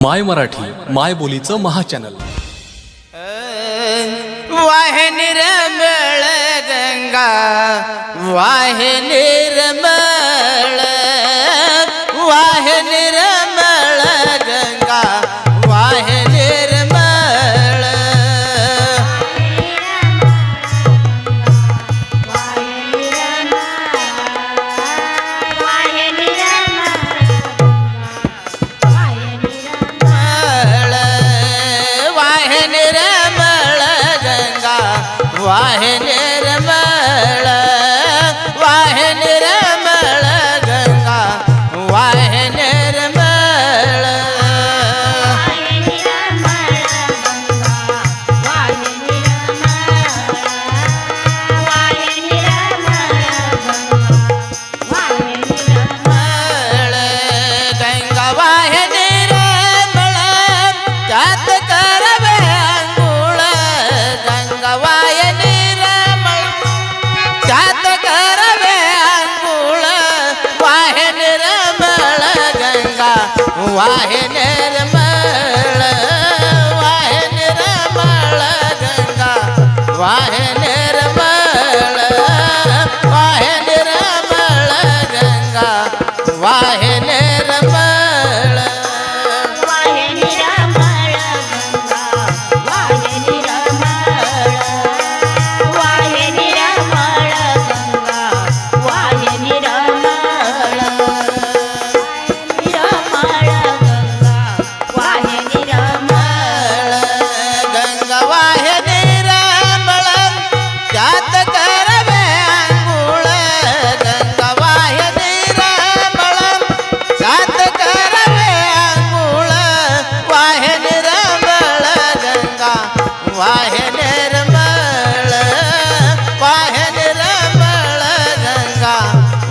माय मराठी माय बोलीचं महाचॅनल. वाहे निरमळ गंगा वाहे निरमळ है वाहे निर्मळ वाहे निर्मळ गंगा. वाहे निर्मळ वाहे निर्मळ गंगा. वाहे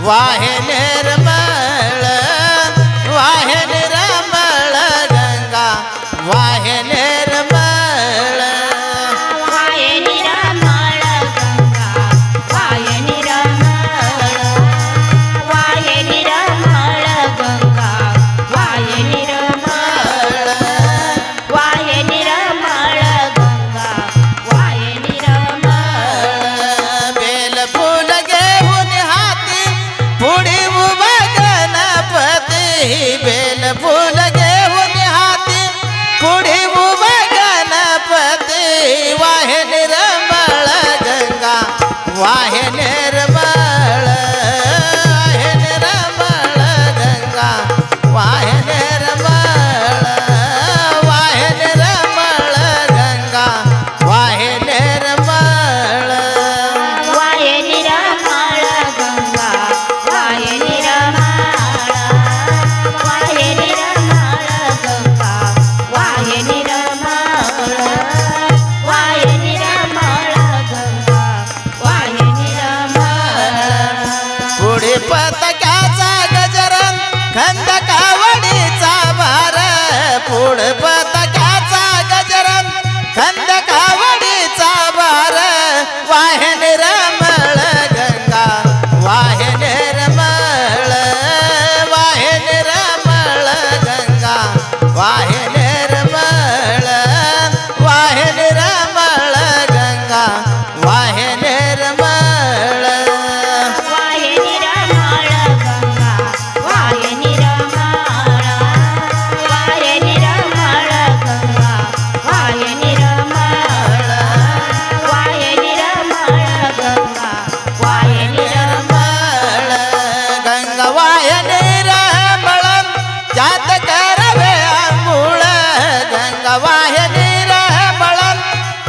वाहनेर బేల పూల पथकाचा गजर खंदकावडीचा भार. पुढ पथकाचा गजर खंदकावडीचा भार. वाहन रमळ गंगा वाहन रमळ वाहन रमळ गंगा वाहन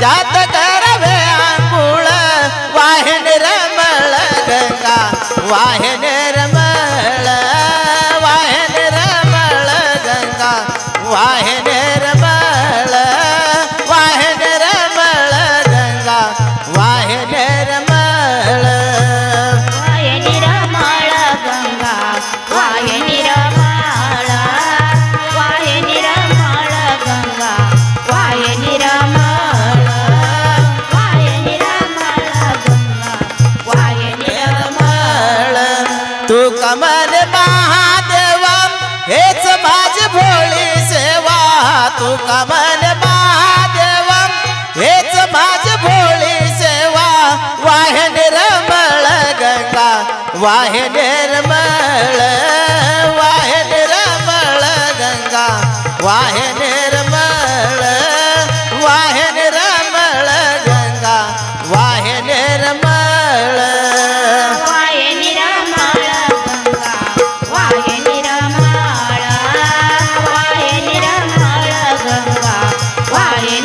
त्यात करवे आंघोळ वाहिन रमळ गंगा वाहिन तू कमल महादेव हेच माझ भोळी सेवा. वाहे रमळ गंगा वाहे वारे